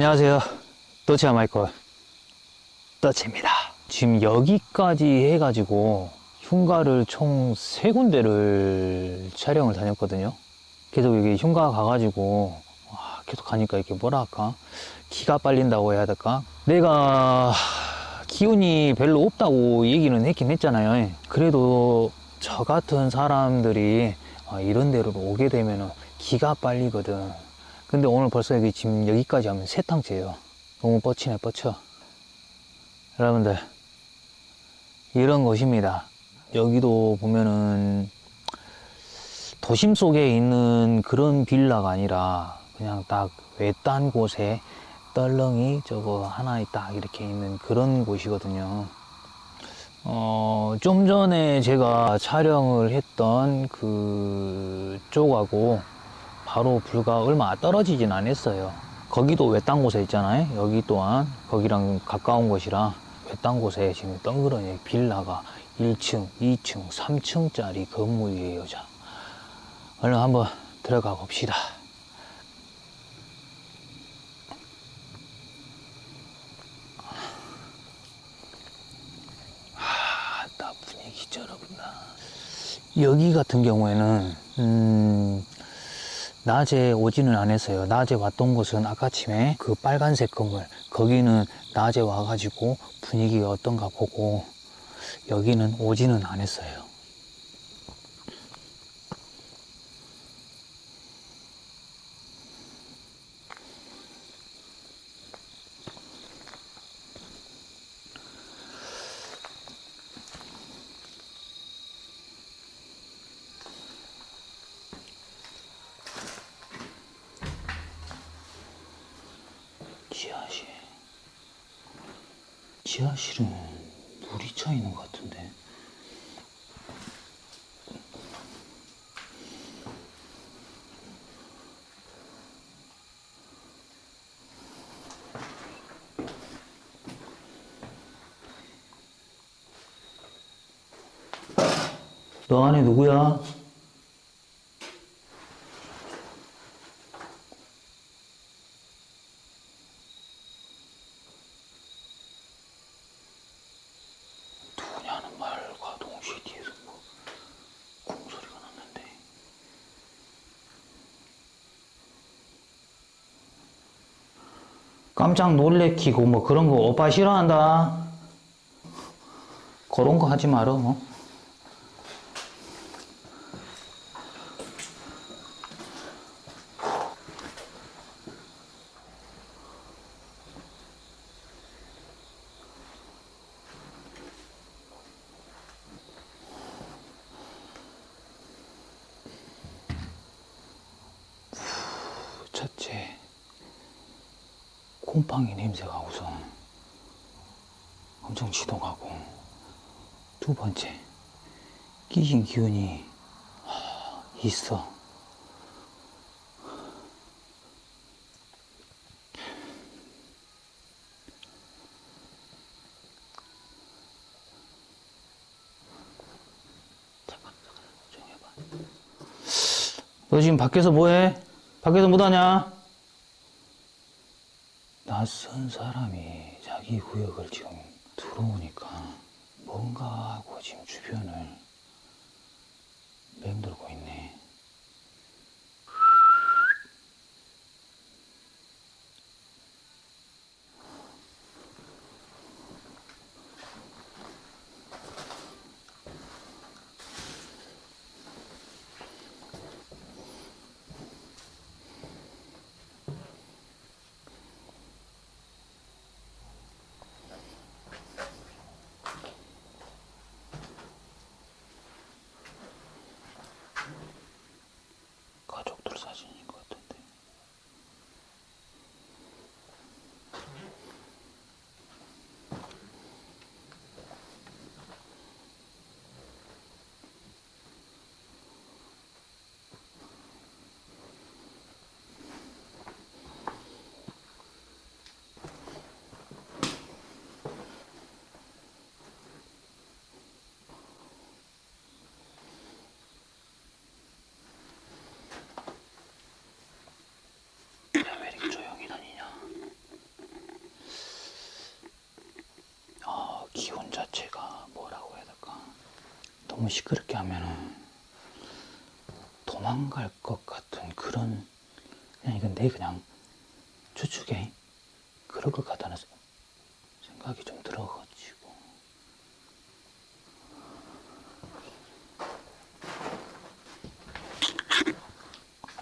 안녕하세요. 더치아 마이클 더치입니다. 지금 여기까지 해가지고 흉가를 총 세 군데를 촬영을 다녔거든요. 계속 여기 흉가 가가지고 와, 계속 가니까 이렇게 뭐라 할까 기가 빨린다고 해야 될까 내가 기운이 별로 없다고 얘기는 했긴 했잖아요. 그래도 저 같은 사람들이 아, 이런 데로 오게 되면 기가 빨리거든. 근데 오늘 벌써 여기 지금 여기까지 하면 세 탕째예요. 너무 뻗치네 뻗쳐. 여러분들 이런 곳입니다. 여기도 보면은 도심 속에 있는 그런 빌라가 아니라 그냥 딱 외딴 곳에 떨렁이 저거 하나 딱 이렇게 있는 그런 곳이거든요. 어, 좀 전에 제가 촬영을 했던 그 쪽하고 바로 불과 얼마 떨어지진 않았어요. 거기도 외딴 곳에 있잖아요. 여기 또한 거기랑 가까운 곳이라 외딴 곳에 지금 덩그러니 빌라가 1층, 2층, 3층짜리 건물이에요. 자, 얼른 한번 들어가 봅시다. 아, 나 분위기 쩔어본다. 여기 같은 경우에는, 음, 낮에 오지는 않았어요. 낮에 왔던 곳은 아까침에 그 빨간색 건물, 거기는 낮에 와가지고 분위기가 어떤가 보고, 여기는 오지는 않았어요. 지하실. 지하실은 물이 차 있는 것 같은데. 너 안에 누구야? 누구냐는 말과 동시에 뒤에서 뭐 쿵소리가 났는데 깜짝 놀래키고 뭐 그런 거 오빠 싫어한다. 그런 거 하지 말어 뭐. 첫째, 곰팡이 냄새가 우선 엄청 지독하고, 두 번째, 끼신 기운이 하, 있어. 너 지금 밖에서 뭐해? 밖에서 뭐하냐? 낯선 사람이 자기 구역을 지금 들어오니까 뭔가 하고 지금 주변을 맴돌고 있네. 기운 자체가 뭐라고 해야 될까? 너무 시끄럽게 하면은 도망갈 것 같은 그런 그냥 이건 내 그냥 추측에 그럴 것 같다는 생각이 좀 들어가지고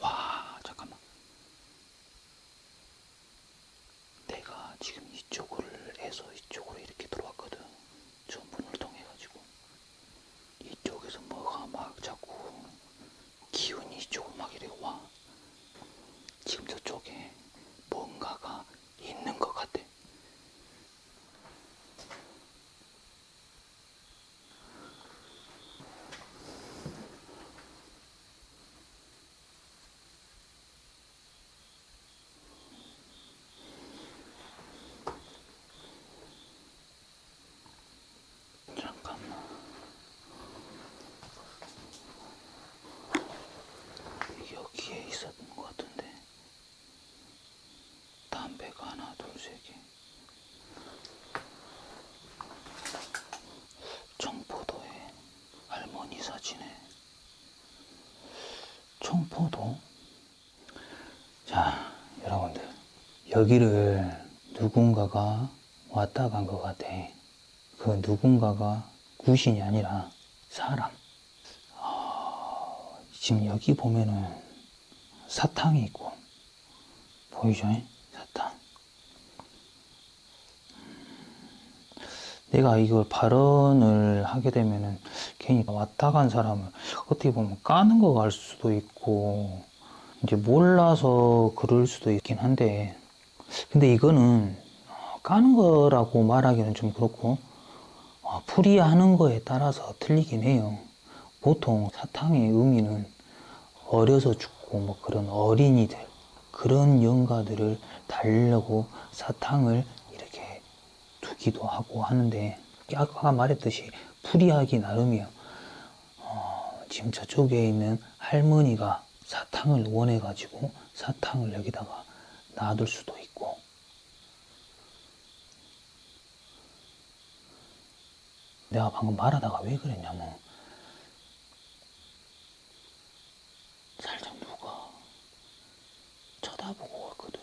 와 잠깐만 내가 지금 이쪽을 해서 이쪽으로 이렇게 들어왔거든 저 문을 통해 가지고 이쪽에서 뭐가 막 자꾸 기운이 이쪽으로 막 이래 와 지금 저쪽에 뭔가가 있는 것 같아 잠깐만 여기에 있었던 것 같은데 담배가 하나 둘세개 청포도에 할머니 사진에 청포도 자 여러분들 여기를 누군가가 왔다 간 것 같아 그 누군가가 구신이 아니라 사람 지금 여기 보면은 사탕이 있고 보이죠? 사탕. 내가 이걸 발언을 하게 되면은 괜히 왔다 간 사람을 어떻게 보면 까는 거 갈 수도 있고 이제 몰라서 그럴 수도 있긴 한데 근데 이거는 까는 거라고 말하기는 좀 그렇고 어, 풀이하는 거에 따라서 틀리긴 해요. 보통 사탕의 의미는 어려서 죽고 뭐 그런 어린이들 그런 영가들을 달려고 사탕을 이렇게 두기도 하고 하는데 아까 말했듯이 풀이하기 나름이요. 어, 지금 저쪽에 있는 할머니가 사탕을 원해 가지고 사탕을 여기다가 놔둘 수도 있고 내가 방금 말하다가 왜 그랬냐면 살짝 누가 쳐다보고 왔거든.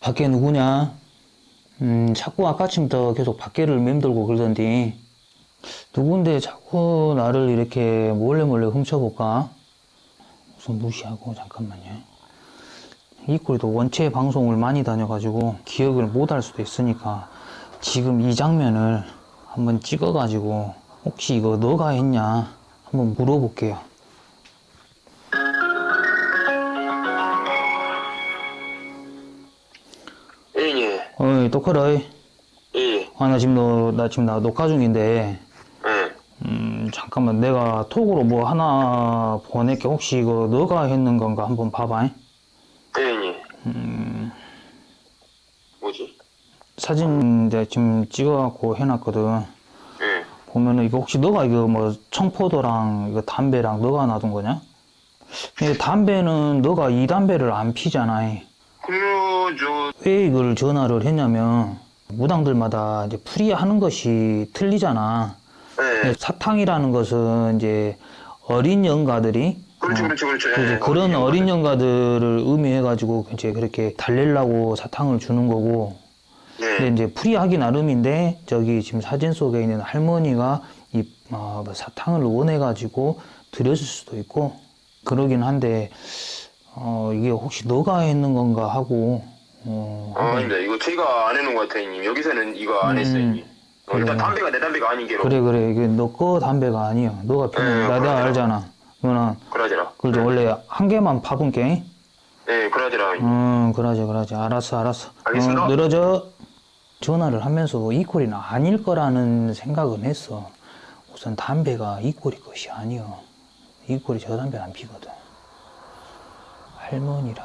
밖에 누구냐? 음, 자꾸 아까쯤부터 계속 밖에를 맴돌고 그러던데. 누군데 자꾸 나를 이렇게 몰래 몰래 훔쳐볼까? 우선 무시하고, 잠깐만요. 이 꼴도 원체 방송을 많이 다녀가지고 기억을 못 할 수도 있으니까 지금 이 장면을 한번 찍어가지고 혹시 이거 너가 했냐? 한번 물어볼게요. 예예 어이, 똑하라이. 예. 아, 나 지금 너, 나 지금 나 녹화 중인데, 예. 음, 잠깐만, 내가 톡으로 뭐 하나 보낼게. 혹시 이거 너가 했는 건가 한번 봐봐. 예예. 뭐지? 사진 내가 지금 찍어갖고 해놨거든. 예. 보면은 이거 혹시 너가 이거 뭐 청포도랑 이거 담배랑 너가 놔둔 거냐? 근데 담배는 너가 이 담배를 안 피잖아. 그러면 저왜 이걸 전화를 했냐면, 무당들마다 이제 풀이하는 것이 틀리잖아. 예. 네, 사탕이라는 것은 이제 어린 영가들이 그렇죠 어, 그렇죠 그렇죠. 예. 그래서 그런 어린 어린 영가들을 의미해가지고 이제 그렇게 달래려고 사탕을 주는 거고 근데 예. 이제 풀이하기 나름인데 저기 지금 사진 속에 있는 할머니가 이 어, 뭐 사탕을 원해가지고 드렸을 수도 있고 그러긴 한데 어, 이게 혹시 너가 했는 건가 하고 어, 아, 아닙니다. 이거 제가 안 해놓은 것 같아요, 형님. 여기서는 이거 안 했어요, 음. 형님. 어, 일단 그래. 담배가 내 담배가 아닌 게로. 그래 그래 이게 너 거 담배가 아니야 너가 피는 네, 나 내가. 알잖아 너는 그러지라. 그래도 원래 한 개만 파본 게 예, 그러지라. 음, 그러지, 그러지. 알았어, 알았어. 알겠습니다. 어, 늘어져. 전화를 하면서 이 꼴이는 아닐 거라는 생각은 했어. 우선 담배가 이 꼴이 것이 아니여. 이 꼴이 저 담배 안 피거든. 할머니라.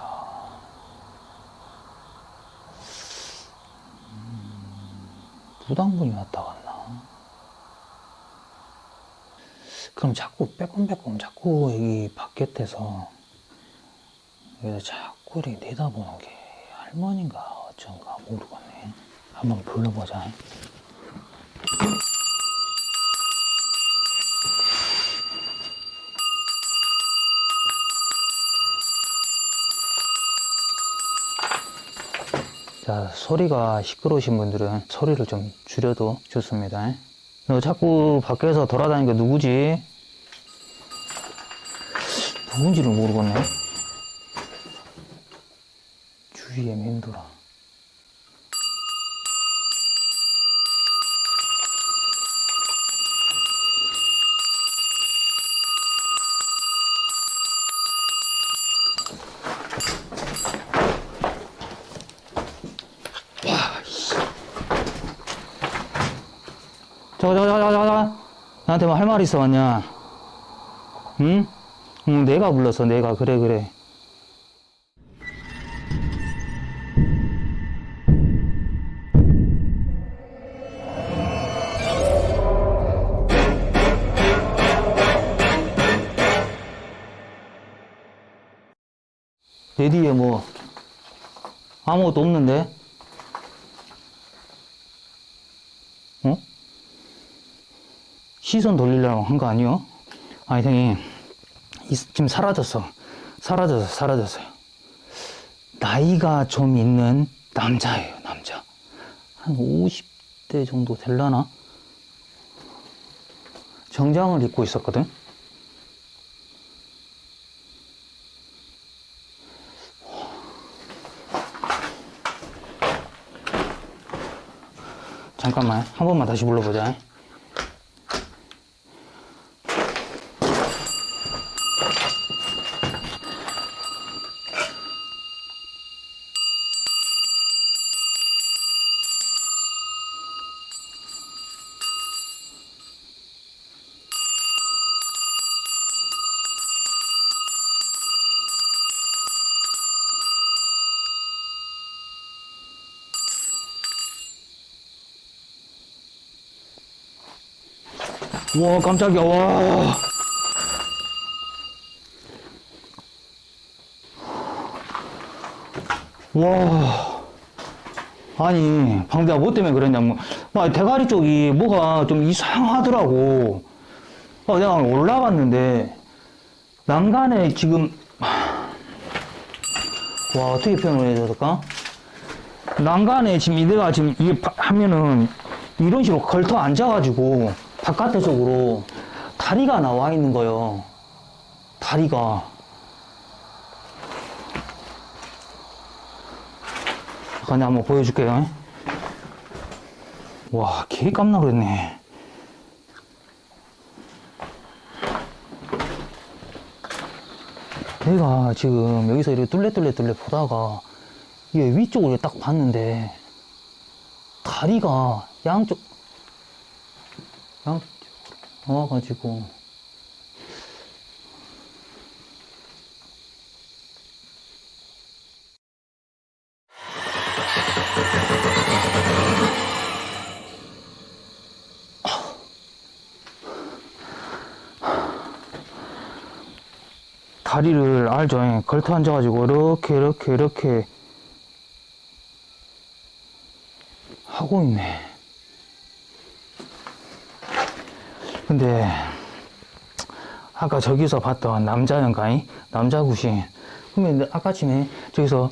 음, 무당분이 왔다 갔나? 그럼 자꾸 빼꼼빼꼼 자꾸 여기 바깥에서 그래서 자꾸 이렇게 내다보는 게 할머니인가 어쩐가 모르겠네. 한번 불러보자. 자, 소리가 시끄러우신 분들은 소리를 좀 줄여도 좋습니다. 너 자꾸 밖에서 돌아다니는 게 누구지? 누군지를 모르겠네. 주위에 맴돌아. 잠깐, 잠깐, 잠깐. 나한테 뭐 할 말 있어 왔냐? 응? 응, 내가 불렀어, 내가. 그래, 그래. 내 뒤에 뭐, 아무것도 없는데? 어? 시선 돌리려고 한 거 아니요? 아니, 이- 지금 사라졌어. 사라졌어, 사라졌어요. 나이가 좀 있는 남자예요, 남자. 한 50대 정도 될라나? 정장을 입고 있었거든? 잠깐만, 한 번만 다시 불러보자. 와, 깜짝이야, 와. 와. 아니, 방대가 뭐 때문에 그랬냐면, 와, 대가리 쪽이 뭐가 좀 이상하더라고. 어, 내가 올라갔는데, 난간에 지금, 와, 어떻게 표현을 해야 될까? 난간에 지금 이내가 지금 이게 바- 하면은 이런 식으로 걸터 앉아가지고 바깥에 쪽으로 다리가 나와 있는 거예요. 다리가. 잠깐 한번 보여줄게요. 와, 개 깜나 그랬네. 내가 지금 여기서 이렇게 뚫레뚫레 뚫레 보다가 이게 위쪽으로 딱 봤는데 다리가 양쪽 양쪽 나와가지고 다리를 알죠? 예, 걸터 앉아가지고 이렇게 이렇게 이렇게 하고 있네. 근데 아까 저기서 봤던 남자연가이 남자 구신 그러면 아까 전에 저기서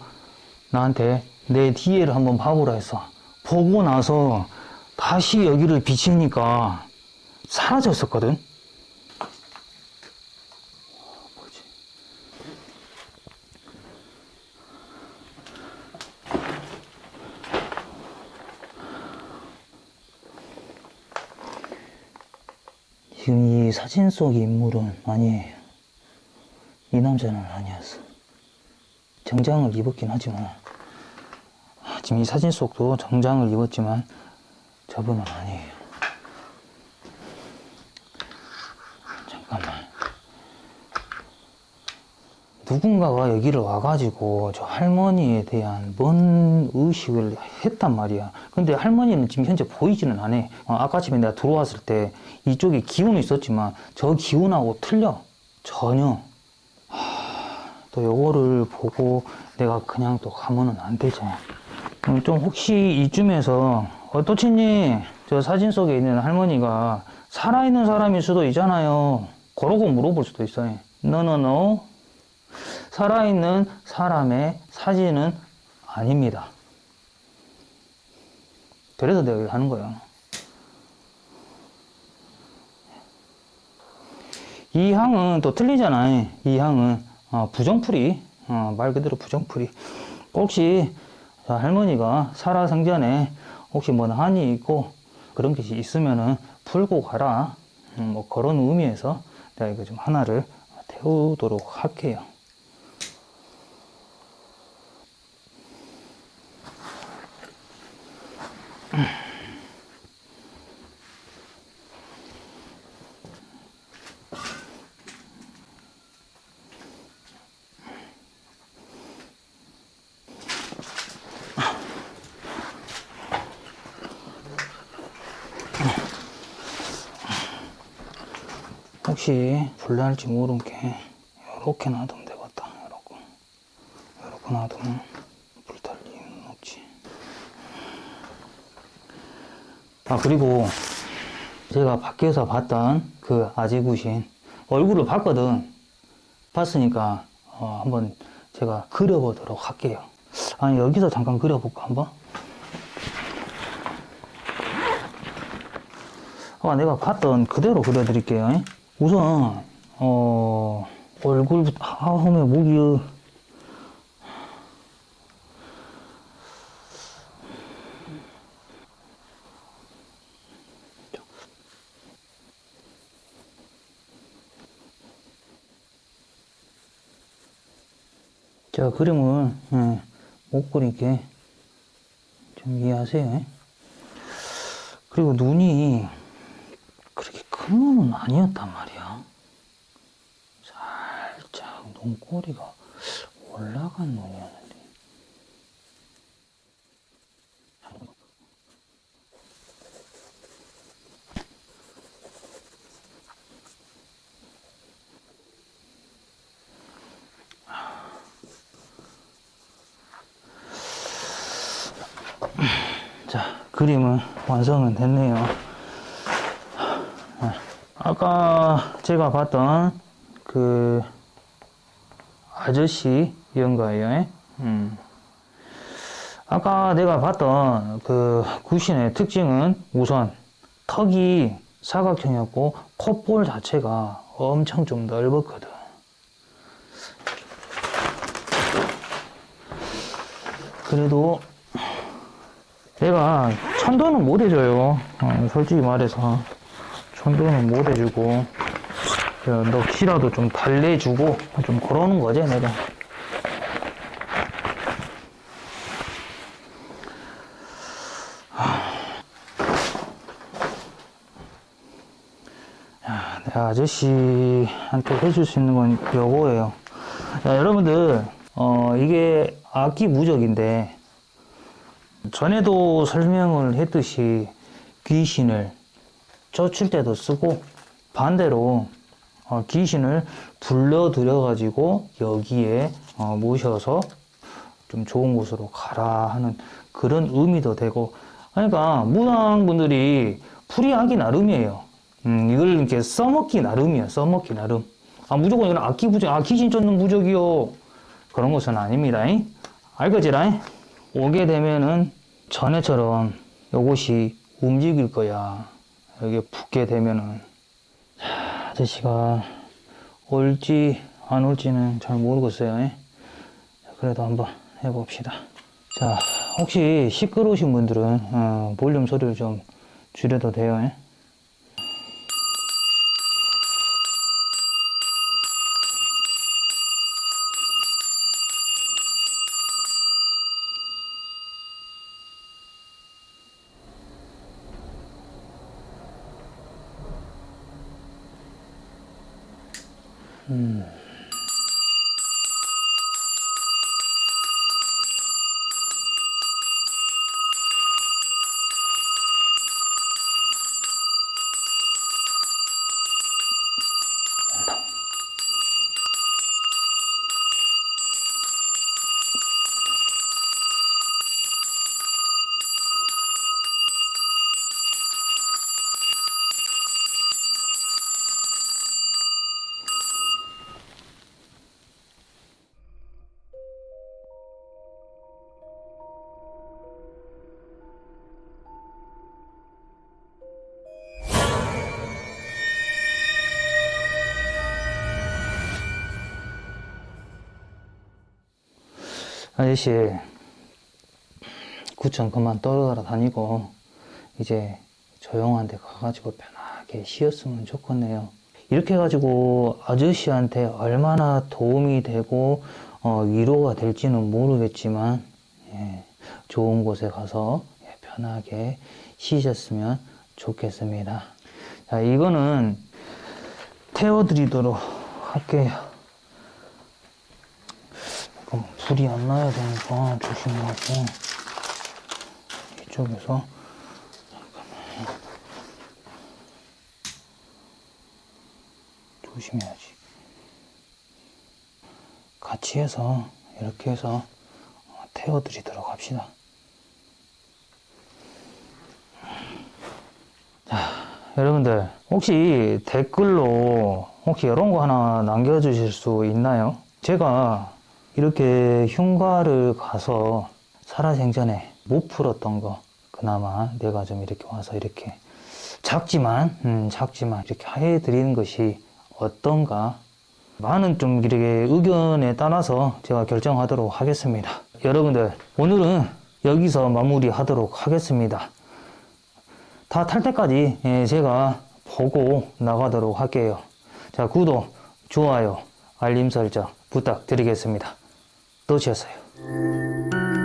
나한테 내 뒤에를 한번 봐보라 했어. 보고 나서 다시 여기를 비치니까 사라졌었거든. 뭐지? 지금 이 사진 속 인물은 아니에요. 이 남자는 아니었어. 정장을 입었긴 하지만, 아, 지금 이 사진 속도 정장을 입었지만, 저분은 아니에요. 잠깐만. 누군가가 여기를 와가지고 저 할머니에 대한 뭔 의식을 했단 말이야. 근데 할머니는 지금 현재 보이지는 않아. 어, 아까 집에 내가 들어왔을 때 이쪽에 기운이 있었지만 저 기운하고 틀려. 전혀. 하, 또 요거를 보고 내가 그냥 또 가면은 안 되지. 음, 좀 혹시 이쯤에서 어떠치니? 저 사진 속에 있는 할머니가 살아있는 사람일 수도 있잖아요. 그러고 물어볼 수도 있어요. 너너너 살아있는 사람의 사진은 아닙니다. 그래서 내가 하는 거야. 이 향은 또 틀리잖아. 이 향은 어, 부정풀이, 어, 말 그대로 부정풀이. 혹시 자, 할머니가 살아생전에 혹시 뭐 한이 있고 그런 것이 있으면은 풀고 가라. 음, 뭐 그런 의미에서 내가 이거 좀 하나를 태우도록 할게요. 혹시 불날지 모르게 이렇게 놔두면 되겠다. 이렇게 이렇게 놔두면 불탈 이유는 없지. 아 그리고 제가 밖에서 봤던 그 아지구신 얼굴을 봤거든. 봤으니까 어, 한번 제가 그려보도록 할게요. 아니 여기서 잠깐 그려볼까 한번? 아, 내가 봤던 그대로 그려드릴게요. 우선 어, 얼굴부터 아, 홈에 목이 자 그림을 예, 못 그리게 좀 이해하세요. 그리고 눈이 그렇게 큰 눈은 아니었단 말이야. 살짝 눈꼬리가 올라간 눈이었는데. 자, 그림은 완성은 됐네요. 아까 제가 봤던 그 아저씨 연가예요. 음. 아까 내가 봤던 그 구신의 특징은 우선 턱이 사각형이었고 콧볼 자체가 엄청 좀 넓었거든. 그래도 내가 천도는 못 해줘요. 어, 솔직히 말해서. 천도는 못 해주고, 어, 넋이라도 좀 달래주고, 좀 그러는 거지, 내가. 야, 아저씨한테 해줄 수 있는 건 요거예요. 자, 여러분들, 어, 이게 악기 무적인데, 전에도 설명을 했듯이 귀신을 쫓을 때도 쓰고 반대로 어, 귀신을 불러들여 가지고 여기에 어, 모셔서 좀 좋은 곳으로 가라 하는 그런 의미도 되고 그러니까 무당분들이 풀이하기 나름이에요. 음, 이걸 이렇게 써먹기 나름이에요. 써먹기 나름. 아 무조건 이건 악기 부적, 아 귀신 쫓는 부적이요. 그런 것은 아닙니다. 잉? 알겠지라? 오게 되면은 전에처럼 요것이 움직일 거야. 여기 붙게 되면은 자, 아저씨가 올지 안 올지는 잘 모르겠어요. 예? 그래도 한번 해봅시다. 자, 혹시 시끄러우신 분들은 어, 볼륨 소리를 좀 줄여도 돼요. 아저씨, 구청 그만 떠돌아다니고, 이제 조용한 데 가가지고 편하게 쉬었으면 좋겠네요. 이렇게 해가지고 아저씨한테 얼마나 도움이 되고, 어, 위로가 될지는 모르겠지만, 예, 좋은 곳에 가서 예, 편하게 쉬셨으면 좋겠습니다. 자, 이거는 태워드리도록 할게요. 잠깐 불이 안 나야 되니까 조심하고 이쪽에서. 조심해야지. 같이 해서 이렇게 해서 어, 태워 드리도록 합시다. 여러분들 혹시 댓글로 혹시 이런 거 하나 남겨주실 수 있나요? 제가 이렇게 흉가를 가서 살아생전에 못 풀었던 거 그나마 내가 좀 이렇게 와서 이렇게 작지만 음, 작지만 이렇게 해드리는 것이 어떤가 많은 좀 이렇게 의견에 따라서 제가 결정하도록 하겠습니다 여러분들 오늘은 여기서 마무리 하도록 하겠습니다 다 탈 때까지 예, 제가 보고 나가도록 할게요. 자, 구독, 좋아요, 알림 설정 부탁드리겠습니다. 놓으셨어요.